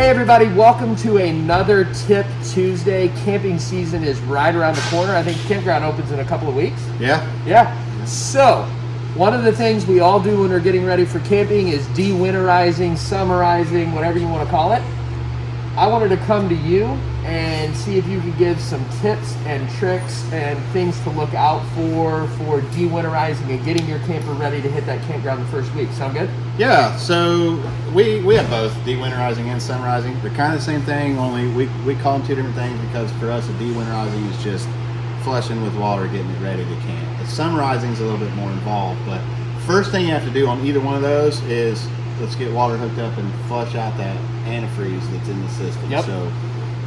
Hey everybody, welcome to another Tip Tuesday. Camping season is right around the corner. I think campground opens in a couple of weeks. Yeah. Yeah. So, one of the things we all do when we're getting ready for camping is de-winterizing, summerizing, whatever you want to call it. I wanted to come to you and see if you can give some tips and tricks and things to look out for for de-winterizing and getting your camper ready to hit that campground the first week. Sound good? Yeah. So we we have both de-winterizing and summerizing. They're kind of the same thing, only we we call them two different things because for us, the de-winterizing is just flushing with water, getting it ready to camp. The summarizing is a little bit more involved, but first thing you have to do on either one of those is let's get water hooked up and flush out that antifreeze that's in the system. Yep. So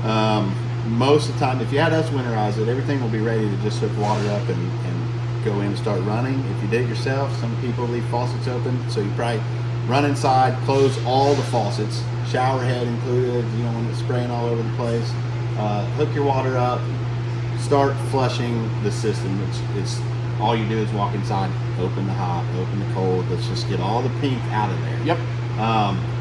um, most of the time, if you had us winterize it, everything will be ready to just hook water up and, and go in and start running. If you did it yourself, some people leave faucets open, so you probably run inside, close all the faucets, shower head included, you know, when it's spraying all over the place. Uh, hook your water up, start flushing the system. It's, it's all you do is walk inside, open the hot, open the cold. Let's just get all the pink out of there. Yep. Um,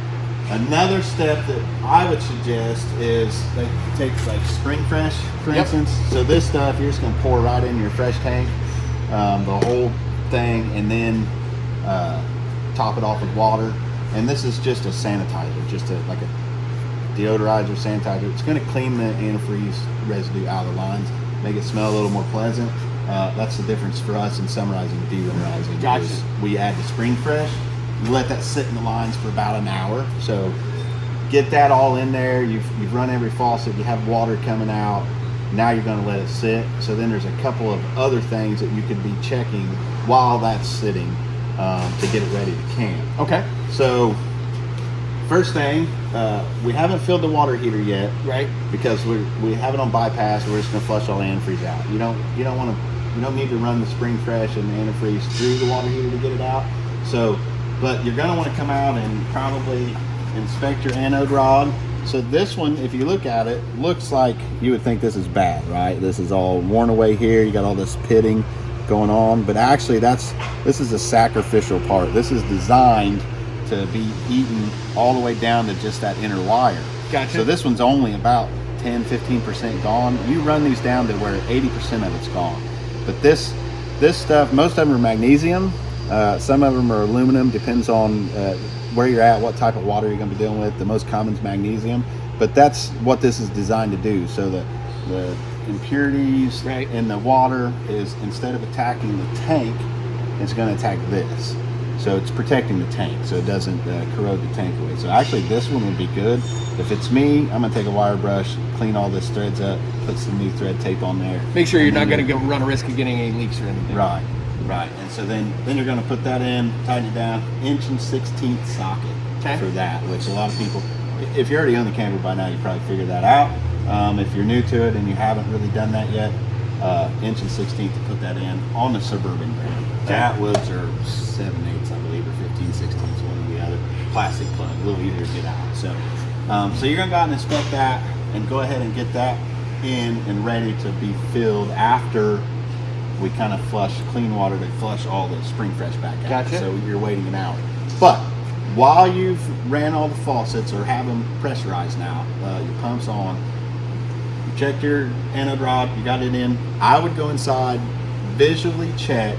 another step that I would suggest is they take like spring fresh, for Yep. instance. So this stuff you're just gonna pour right in your fresh tank, um, the whole thing, and then uh, top it off with water. And this is just a sanitizer, just a like a deodorizer, sanitizer. It's gonna clean the antifreeze residue out of the lines, make it smell a little more pleasant. Uh, that's the difference for us in summerizing and de-winterizing. Gotcha. We add the spring fresh, let that sit in the lines for about an hour. So get that all in there. You've, you've run every faucet, you have water coming out. Now you're gonna let it sit. So then there's a couple of other things that you could be checking while that's sitting um, to get it ready to camp. Okay. So first thing, uh, we haven't filled the water heater yet Right. because we we have it on bypass. We're just gonna flush all the antifreeze out. You don't you don't want to you don't need to run the spring fresh and the antifreeze through the water heater to get it out. So, but you're gonna want to come out and probably inspect your anode rod. So this one, if you look at it, looks like you would think this is bad, right? This is all worn away here. You got all this pitting going on, but actually that's this is a sacrificial part. This is designed to be eaten all the way down to just that inner wire. Gotcha. So this one's only about 10, 15% gone. You run these down to where 80% of it's gone. But this this stuff, most of them are magnesium. Uh, some of them are aluminum, depends on uh, where you're at, what type of water you're gonna be dealing with. The most common is magnesium. But that's what this is designed to do. So the, the impurities Right. in the water is instead of attacking the tank, it's gonna attack this. So it's protecting the tank so it doesn't uh, corrode the tank away. So actually this one would be good. If it's me, I'm gonna take a wire brush, clean all this threads up, put some new thread tape on there. Make sure you're not going to go run a risk of getting any leaks or anything. Right, right. And so then, then you're gonna put that in, tighten it down, inch and 16th socket Okay. for that, which a lot of people, if you're already on the camper by now, you probably figured that out. Um, if you're new to it and you haven't really done that yet, uh, inch and 16th to put that in on the Suburban brand. That was or 7 eighths, I believe, or 15 sixteenths, one or the other. Plastic plug, a little easier to get out. So, um, so you're gonna go out and inspect that and go ahead and get that in and ready to be filled after we kind of flush clean water to flush all the spring fresh back out. Gotcha. So you're waiting an hour. But while you've ran all the faucets or have them pressurized now, uh, your pump's on, you check your anode rod, you got it in. I would go inside, visually check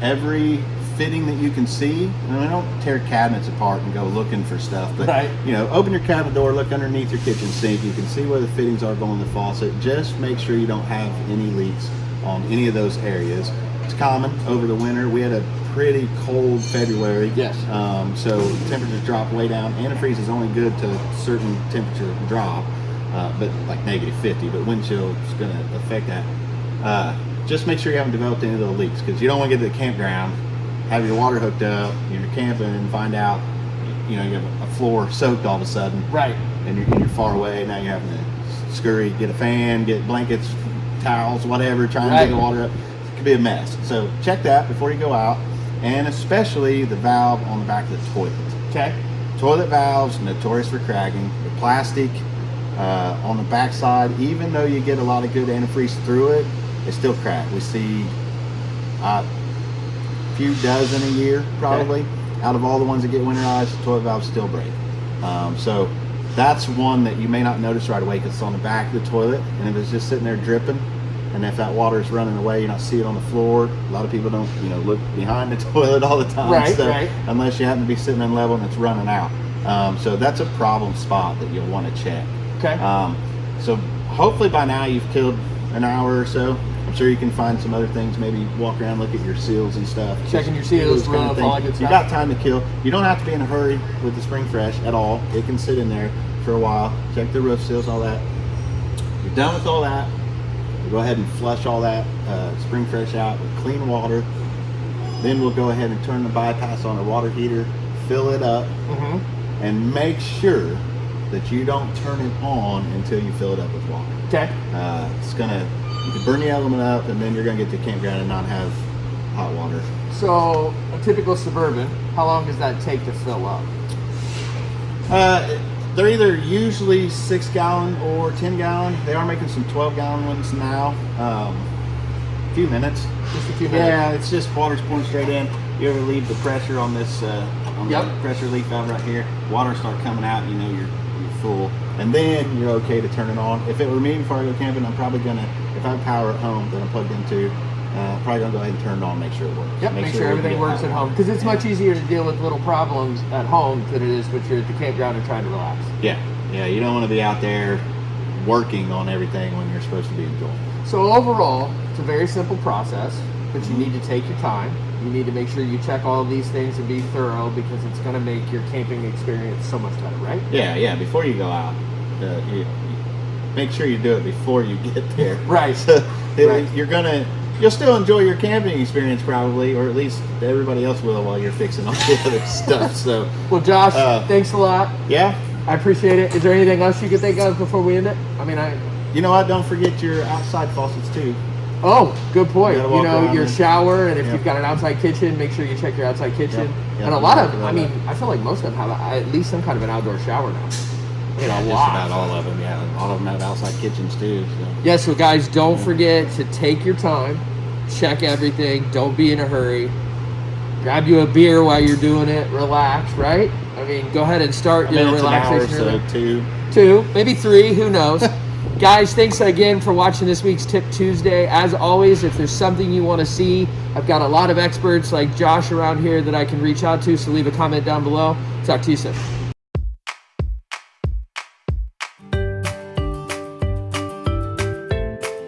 every fitting that you can see. And I don't tear cabinets apart and go looking for stuff, but Right. you know, open your cabinet door, look underneath your kitchen sink. You can see where the fittings are going to the faucet. Just make sure you don't have any leaks on any of those areas. It's common over the winter. We had a pretty cold February. Yes. Um, so temperatures drop way down. Antifreeze is only good to a certain temperature drop, uh, but like negative 50. But wind chill is going to affect that. Uh, just make sure you haven't developed any of those leaks because you don't want to get to the campground, have your water hooked up, you're camping, and find out, you know, you have a floor soaked all of a sudden Right. and you're, and you're far away. Now you're having to scurry, get a fan, get blankets, towels, whatever, trying to get the water up. It could be a mess. So check that before you go out, and especially the valve on the back of the toilet. Okay. Toilet valves notorious for cracking. The plastic uh, on the back side, even though you get a lot of good antifreeze through it, it still crack. We see uh, a few dozen a year probably. Out of all the ones that get winterized, the toilet valves still break. Um, so that's one that you may not notice right away because it's on the back of the toilet, and if it's just sitting there dripping, and if that water is running away, you don't see it on the floor. A lot of people don't, you know, look behind the toilet all the time. Right, so right. Unless you happen to be sitting in level and it's running out. Um, so that's a problem spot that you'll want to check. Okay. Um, so hopefully by now you've killed an hour or so. I'm sure you can find some other things. Maybe walk around, look at your seals and stuff. Checking your seals, kind of all that You got time to kill. You don't have to be in a hurry with the spring fresh at all. It can sit in there for a while. Check the roof seals, all that. You're done with all that. We'll go ahead and flush all that uh, spring fresh out with clean water. Then we'll go ahead and turn the bypass on the water heater, fill it up, hmm and make sure that you don't turn it on until you fill it up with water. Okay. Uh, it's gonna you can burn the element up, and then you're gonna get to the campground and not have hot water. So a typical suburban, how long does that take to fill up? Uh, they're either usually six gallon or ten gallon. They are making some twelve gallon ones now. Um, a few minutes. Just a few minutes. Yeah, it's just water's pouring straight in. You ever leave the pressure on this uh, on Yep. the pressure leak valve right here? Water start coming out. You know you're you're full, and then you're okay to turn it on. If it were me before I go camping, I'm probably gonna if I have power at home that I'm plugged into, uh, probably gonna go ahead and turn it on, make sure it works. Yep, make, sure, we can everything works at home because it's much easier to deal with little problems at home than it is when you're at the campground and trying to relax. Yeah, yeah. You don't want to be out there working on everything when you're supposed to be enjoying. So overall, it's a very simple process, but you need to take your time. You need to make sure you check all of these things and be thorough because it's going to make your camping experience so much better, right? Yeah, yeah. Before you go out, uh, you, make sure you do it before you get there. Right. So Right. you're gonna, you'll still enjoy your camping experience probably, or at least everybody else will while you're fixing all the other stuff. So Well, Josh, Uh, thanks a lot. yeah, I appreciate it. Is there anything else you could think of before we end it? I mean, I. you know what? Don't forget your outside faucets too. Oh, good point. You You, know, your and- shower, and if you've got an outside kitchen, make sure you check your outside kitchen. And a lot of, I mean. I feel like most of them have a, at least some kind of an outdoor shower now. Just about all of them. Yeah, all of them have outside kitchens too. So. Yeah, so guys, don't forget to take your time, check everything, don't be in a hurry. Grab you a beer while you're doing it, relax, right? I mean, go ahead and start I your mean, it's an hour relaxation. so too. Two, maybe three, who knows? Guys, thanks again for watching this week's Tip Tuesday. As always, if there's something you want to see, I've got a lot of experts like Josh around here that I can reach out to, so leave a comment down below. Talk to you soon.